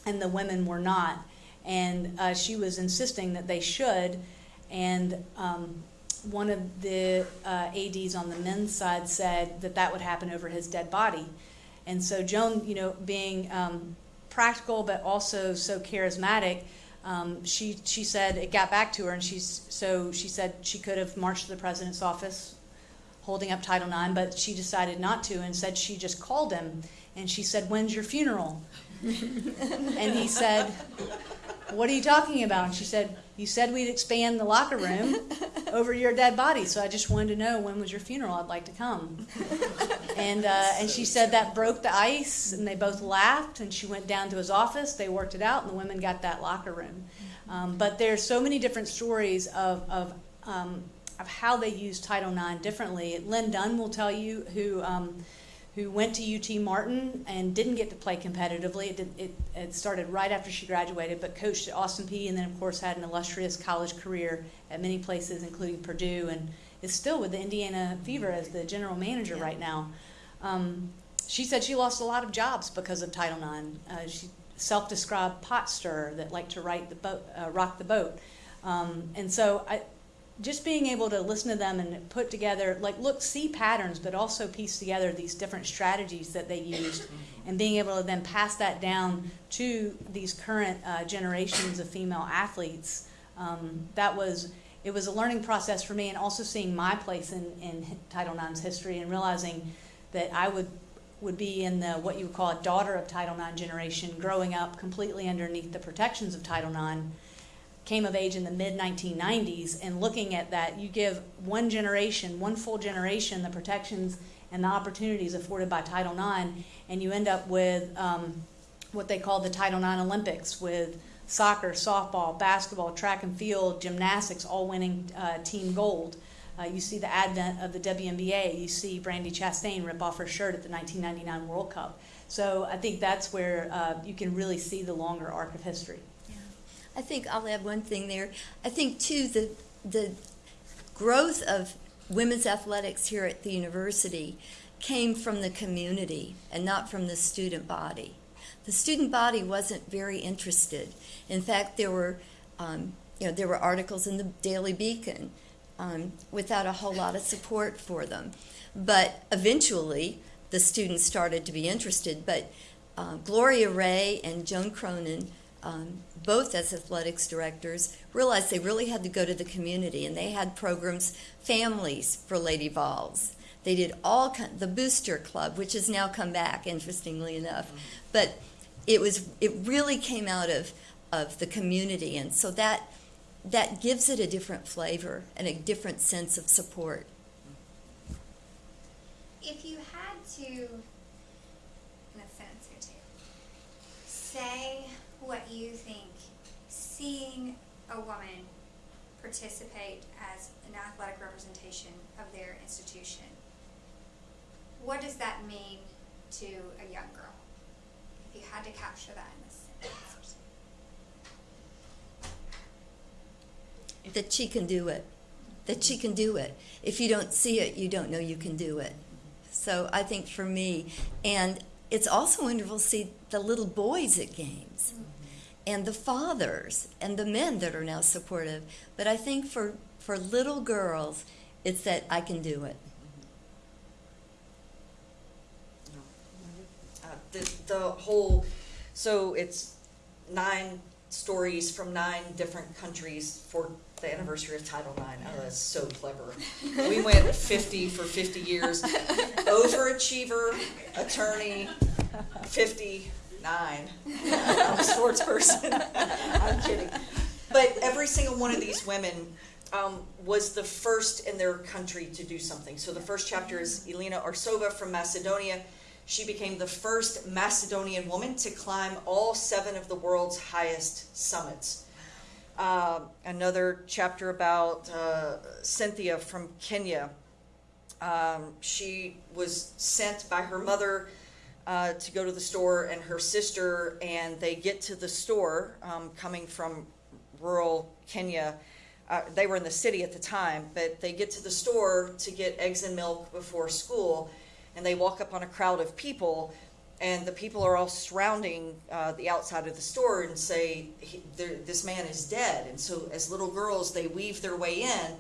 and the women were not. And uh, she was insisting that they should. And um, one of the uh, ads on the men's side said that that would happen over his dead body. And so Joan, you know, being um, practical but also so charismatic. Um, she she said it got back to her, and she's so she said she could have marched to the president's office, holding up Title IX, but she decided not to, and said she just called him, and she said, "When's your funeral?" And he said, "What are you talking about?" And she said, "You said we'd expand the locker room over your dead body, so I just wanted to know when was your funeral. I'd like to come." and uh, and she said that broke the ice, and they both laughed. And she went down to his office. They worked it out, and the women got that locker room. Um, but there's so many different stories of of um, of how they use Title IX differently. Lynn Dunn will tell you who. Um, who went to UT Martin and didn't get to play competitively. It, did, it, it, started right after she graduated, but coached at Austin Peay and then, of course, had an illustrious college career at many places, including Purdue, and is still with the Indiana Fever as the general manager yeah. right now. Um, she said she lost a lot of jobs because of Title IX. Uh, she self-described pot stirrer that liked to write the boat, uh, rock the boat. Um, and so I, just being able to listen to them and put together, like, look, see patterns, but also piece together these different strategies that they used, and being able to then pass that down to these current uh, generations of female athletes. Um, that was it was a learning process for me, and also seeing my place in, in Title IX's history and realizing that I would would be in the what you would call a daughter of Title IX generation, growing up completely underneath the protections of Title IX came of age in the mid 1990s and looking at that you give one generation one full generation the protections and the opportunities afforded by title ix and you end up with um, what they call the title ix olympics with soccer softball basketball track and field gymnastics all winning uh, team gold uh, you see the advent of the WNBA. You see Brandi Chastain rip off her shirt at the 1999 World Cup. So I think that's where uh, you can really see the longer arc of history. I think I'll add one thing there. I think too the the growth of women's athletics here at the university came from the community and not from the student body. The student body wasn't very interested. In fact, there were um, you know there were articles in the Daily Beacon um, without a whole lot of support for them. But eventually, the students started to be interested. But uh, Gloria Ray and Joan Cronan um, both as athletics directors, realized they really had to go to the community, and they had programs, families for Lady Vols. They did all kind, the Booster Club, which has now come back, interestingly enough, but it was it really came out of of the community, and so that that gives it a different flavor and a different sense of support. If you had to, in a sentence or two, say what you think seeing a woman participate as an athletic representation of their institution, what does that mean to a young girl? If you had to capture that in a sentence. That she can do it. That she can do it. If you don't see it, you don't know you can do it. So I think for me, and it's also wonderful to see the little boys at games. Mm-hmm and the fathers and the men that are now supportive. But I think for, for little girls, it's that I can do it. Uh, the, the whole, so it's nine stories from nine different countries for the anniversary of Title IX. Oh, that's so clever. *laughs* We went 50 for 50 years. Overachiever, attorney, 59. *laughs* I'm a sports person. *laughs* I'm kidding. But every single one of these women um, was the first in their country to do something. So the first chapter is Elena Arsova from Macedonia. She became the first Macedonian woman to climb all seven of the world's highest summits. Uh, another chapter about uh, Cynthia from Kenya. Um, she was sent by her mother uh, to go to the store and her sister, and they get to the store um, coming from rural Kenya. Uh, they were in the city at the time, but they get to the store to get eggs and milk before school, and they walk up on a crowd of people, and the people are all surrounding uh, the outside of the store and say, "This man is dead." And so, as little girls, they weave their way in,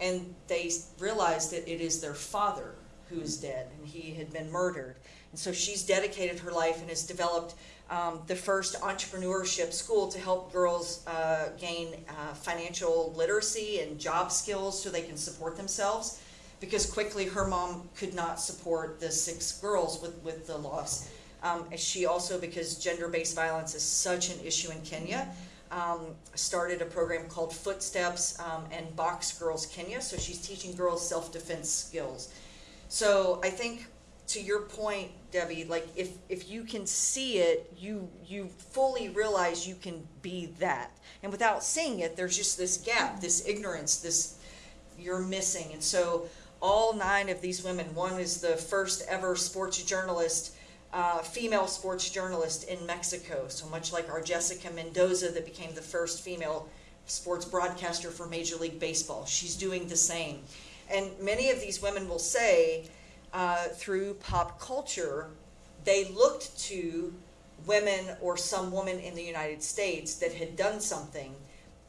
and they realize that it is their father who is dead, and he had been murdered. And so, she's dedicated her life and has developed um, the first entrepreneurship school to help girls uh, gain uh, financial literacy and job skills so they can support themselves. Because quickly her mom could not support the six girls with, with the loss. Um, she also, because gender based violence is such an issue in Kenya, um, started a program called Footsteps um, and Box Girls Kenya. So she's teaching girls self defense skills. So I think to your point, Debby, like if if you can see it, you you fully realize you can be that. And without seeing it, there's just this gap, this ignorance, this you're missing. And so all nine of these women, one is the first ever sports journalist, uh, female sports journalist in Mexico. So much like our Jessica Mendoza that became the first female sports broadcaster for Major League Baseball. She's doing the same. And many of these women will say, uh, through pop culture, they looked to women or some woman in the United States that had done something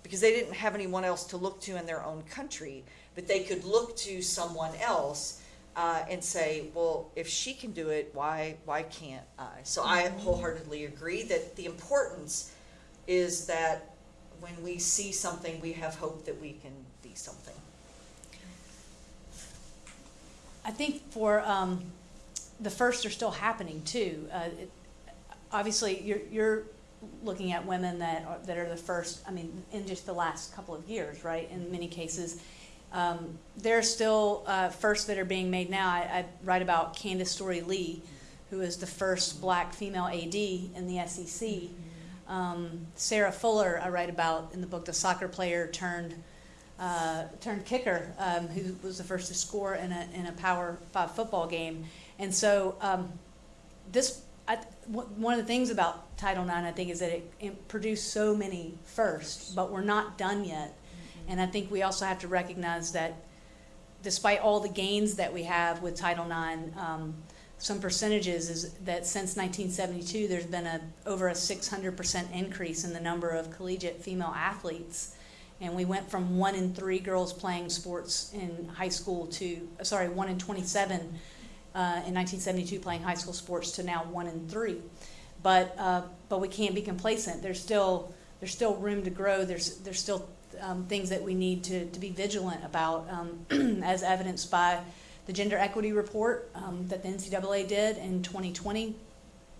because they didn't have anyone else to look to in their own country, but they could look to someone else uh, and say, well, if she can do it, why why can't I? So I wholeheartedly agree that the importance is that when we see something, we have hope that we can be something. I think for um, the first are still happening too. Uh, it, obviously, you're, you're looking at women that are, that are the first. I mean, in just the last couple of years, right? In many cases, um, there are still uh, firsts that are being made now. I, I write about Candice Storey Lee, who is the first black female AD in the SEC. Um, Sarah Fuller, I write about in the book, the soccer player turned uh, turned kicker, um, who was the first to score in a in a Power Five football game. And so um, this I, w- one of the things about Title IX, I think, is that it, it produced so many firsts, but we're not done yet. And I think we also have to recognize that despite all the gains that we have with Title IX, um, some percentages is that since 1972, there's been a over a 600% increase in the number of collegiate female athletes. And we went from one in three girls playing sports in high school to, sorry, one in 27 uh, in 1972 playing high school sports to now one in three. But, uh, but we can't be complacent. There's still, there's still room to grow. There's, there's still um, things that we need to, to be vigilant about, um, *clears throat* as evidenced by the gender equity report um, that the NCAA did in 2020,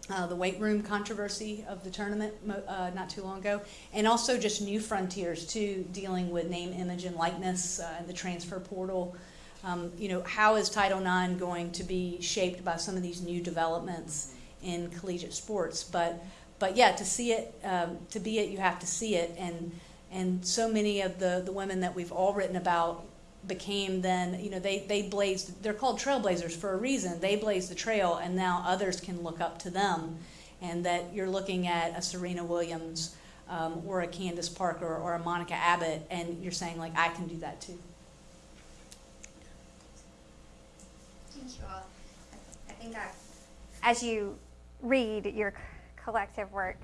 uh, the weight room controversy of the tournament uh, not too long ago, and also just new frontiers too, dealing with name, image, and likeness uh, and the transfer portal. Um, you know, how is Title IX going to be shaped by some of these new developments in collegiate sports? But, but yeah, to see it, um, to be it, you have to see it, and and so many of the the women that we've all written about became then you know they they blazed they're called trailblazers for a reason. They blazed the trail and now others can look up to them. And that you're looking at a serena williams um, or a candace parker or a monica abbott and you're saying like i can do that too. Thank you all. I think as you read your collective work,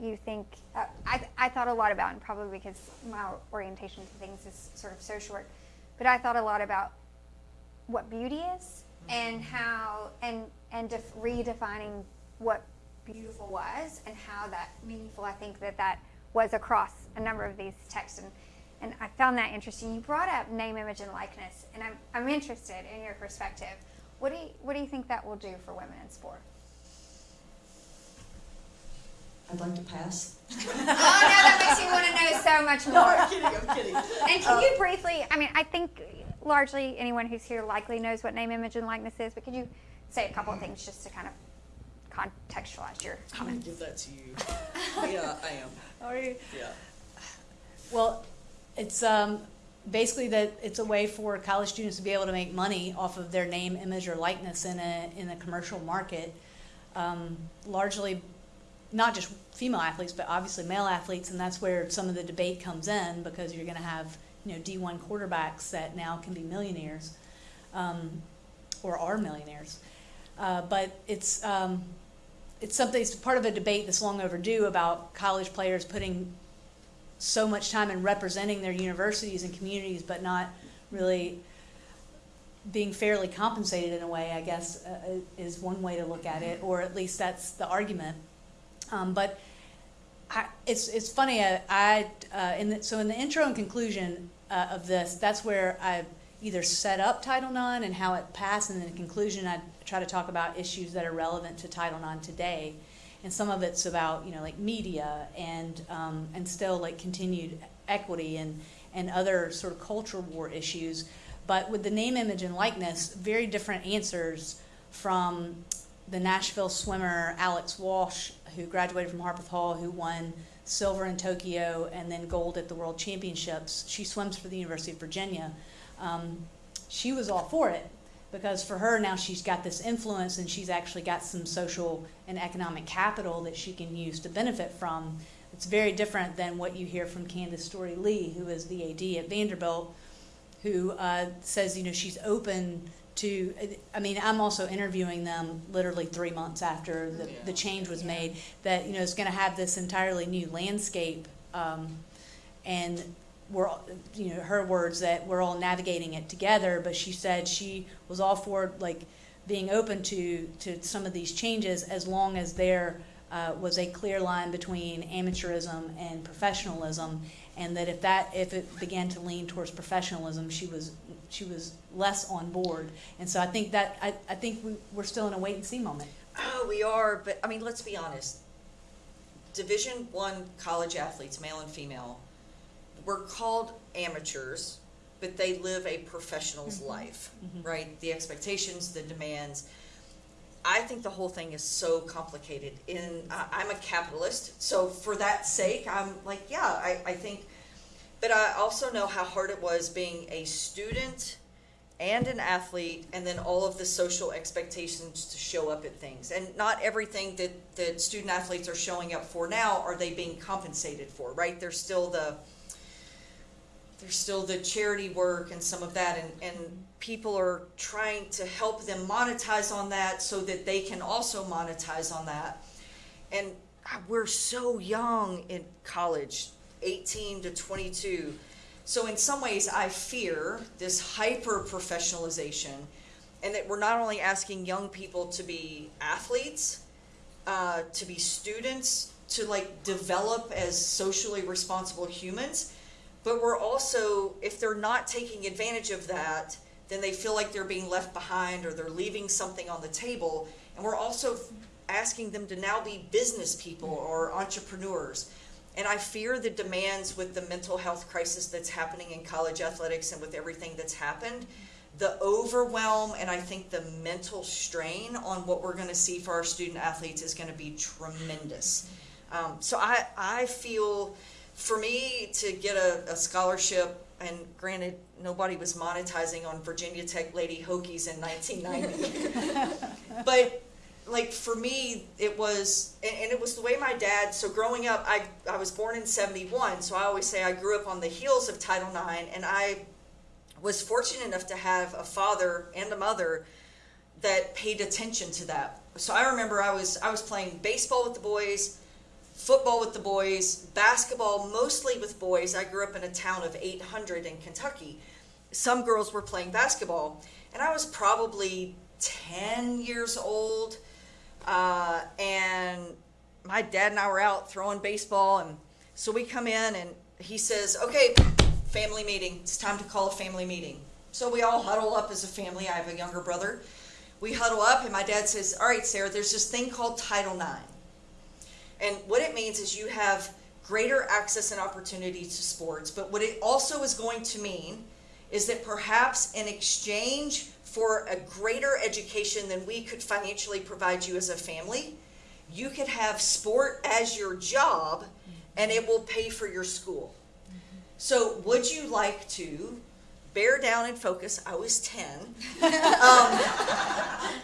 you think, uh, I, I thought a lot about, and probably because my orientation to things is sort of social work, but I thought a lot about what beauty is and how, and, and def- redefining what beautiful was and how that meaningful I think that that was across a number of these texts. And, and I found that interesting. You brought up name, image, and likeness, and I'm, I'm interested in your perspective. What do you, what do you think that will do for women in sport? I'd like to pass. oh no, that makes me want to know so much more. I'm kidding, I'm kidding. And can you briefly, I mean, I think largely anyone who's here likely knows what name, image, and likeness is, but could you say a couple of things just to kind of contextualize your I'm gonna give that to you. Yeah, I am. *laughs* Are you? Yeah. Well, it's um, basically that it's a way for college students to be able to make money off of their name, image, or likeness in a in a commercial market. Um, largely, not just female athletes, but obviously male athletes, and that's where some of the debate comes in because you're going to have you know D1 quarterbacks that now can be millionaires, um, or are millionaires. Uh, but it's um, it's something. It's part of a debate that's long overdue about college players putting so much time in representing their universities and communities, but not really being fairly compensated in a way, I guess, uh, is one way to look at it, or at least that's the argument. Um, but I, it's it's funny. I, I uh, in the, so in the intro and conclusion uh, of this, that's where I either set up Title IX and how it passed, and then in conclusion, I try to talk about issues that are relevant to Title IX today and some of it's about you know like media and um, and still like continued equity and and other sort of cultural war issues. But with the name, image, and likeness, very different answers from the Nashville swimmer Alex Walsh, who graduated from Harpeth Hall, who won silver in Tokyo and then gold at the World Championships. She swims for the University of Virginia. Um, she was all for it because for her now she's got this influence and she's actually got some social and economic capital that she can use to benefit from. It's very different than what you hear from Candice Storey Lee, who is the AD at Vanderbilt, who uh, says you know she's open to. I mean, I'm also interviewing them literally three months after the, Yeah. the change was made. That you know is going to have this entirely new landscape, um, and we're you know her words that we're all navigating it together but she said she was all for like being open to to some of these changes as long as there uh, was a clear line between amateurism and professionalism and that if that if it began to lean towards professionalism she was she was less on board and so i think that i, I think we, we're still in a wait and see moment Oh, we are, but I mean, let's be honest. Division one college athletes, male and female, were called amateurs, but they live a professional's mm-hmm. life, mm-hmm. right? The expectations, the demands. I think the whole thing is so complicated. In I, I'm a capitalist, so for that sake, I'm like, yeah, I, I think. But I also know how hard it was being a student and an athlete and then all of the social expectations to show up at things. And not everything that that student athletes are showing up for now are they being compensated for right? There's still the there's still the charity work and some of that and and people are trying to help them monetize on that so that they can also monetize on that. And ah, we're so young in college 18 to 22 so in some ways i fear this hyper professionalization and that we're not only asking young people to be athletes uh, to be students to like develop as socially responsible humans but we're also if they're not taking advantage of that then they feel like they're being left behind or they're leaving something on the table. And we're also asking them to now be business people or entrepreneurs and i fear the demands with the mental health crisis that's happening in college athletics and with everything that's happened the overwhelm and i think the mental strain on what we're going to see for our student athletes is going to be tremendous um, so I, I feel for me to get a, a scholarship, and granted, nobody was monetizing on Virginia Tech Lady Hokies in 1990. *laughs* but like for me, it was, and, it was the way my dad. So growing up, I I was born in '71, so I always say I grew up on the heels of Title IX, and I was fortunate enough to have a father and a mother that paid attention to that. So I remember I was I was playing baseball with the boys, football with the boys, basketball mostly with boys. I grew up in a town of 800 in Kentucky. Some girls were playing basketball, and I was probably 10 years old. Uh, and my dad and I were out throwing baseball, and so we come in, and he says, "Okay, family meeting. It's time to call a family meeting." So we all huddle up as a family. I have a younger brother. We huddle up, and my dad says, "All right, Sarah. There's this thing called Title IX, and what it means is you have greater access and opportunity to sports. But what it also is going to mean is that perhaps in exchange for a greater education than we could financially provide you as a family, you could have sport as your job and it will pay for your school. So, would you like to bear down and focus? I was 10. *laughs* Um,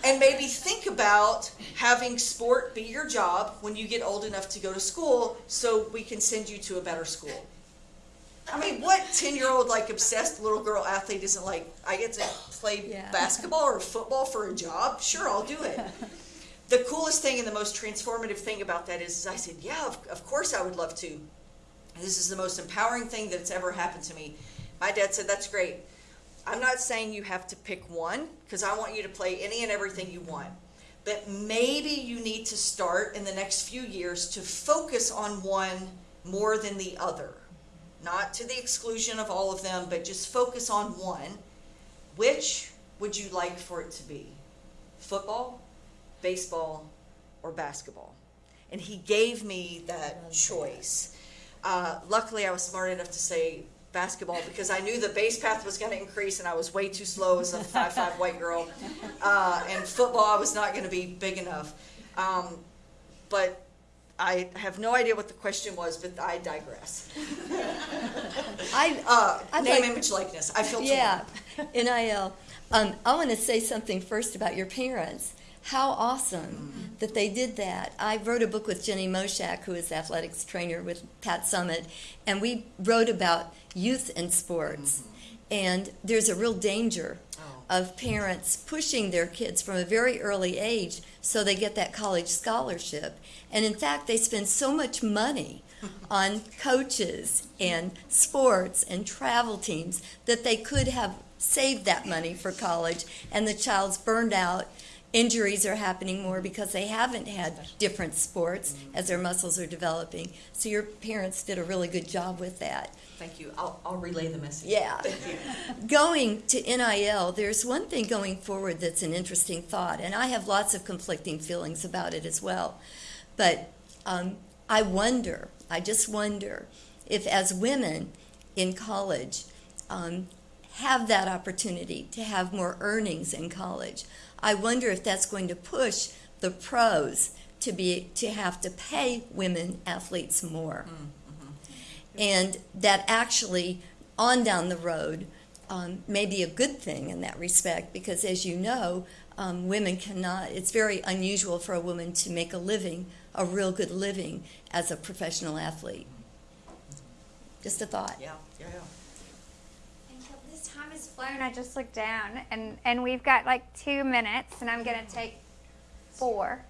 and maybe think about having sport be your job when you get old enough to go to school so we can send you to a better school. I mean, what 10 year old, like, obsessed little girl athlete isn't like, I get to play Yeah. *laughs* basketball or football for a job? Sure, I'll do it. *laughs* the coolest thing and the most transformative thing about that is, is I said, Yeah, of, of course I would love to. This is the most empowering thing that's ever happened to me. My dad said, That's great. I'm not saying you have to pick one because I want you to play any and everything you want. But maybe you need to start in the next few years to focus on one more than the other. Not to the exclusion of all of them, but just focus on one. Which would you like for it to be? Football, baseball, or basketball? And he gave me that choice. Uh, luckily, I was smart enough to say basketball because I knew the base path was going to increase, and I was way too slow as a five-five white girl. *laughs* Uh, and football, I was not going to be big enough. Um, but I have no idea what the question was, but I digress. *laughs* I, Uh, I'd name, like- image, likeness. I feel yeah, *laughs* NIL. Um, I want to say something first about your parents. How awesome that they did that. I wrote a book with Jenny Moshak, who is athletics trainer with Pat Summitt, and we wrote about youth and sports. And there's a real danger Oh. of parents pushing their kids from a very early age so they get that college scholarship. And in fact, they spend so much money *laughs* on coaches and sports and travel teams that they could have saved that money for college and the child's burned out. Injuries are happening more because they haven't had different sports as their muscles are developing. So your parents did a really good job with that. Thank you. I'll, I'll relay the message. Yeah. *laughs* Going to NIL, there's one thing going forward that's an interesting thought, and I have lots of conflicting feelings about it as well. But um, I wonder, I just wonder, if as women in college um, have that opportunity to have more earnings in college, I wonder if that's going to push the pros to be to have to pay women athletes more and that actually on down the road um, may be a good thing in that respect because as you know um, women cannot it's very unusual for a woman to make a living a real good living as a professional athlete just a thought Yeah, yeah, yeah. Until this time has flown, I just looked down and, and we've got like two minutes and I'm gonna take four.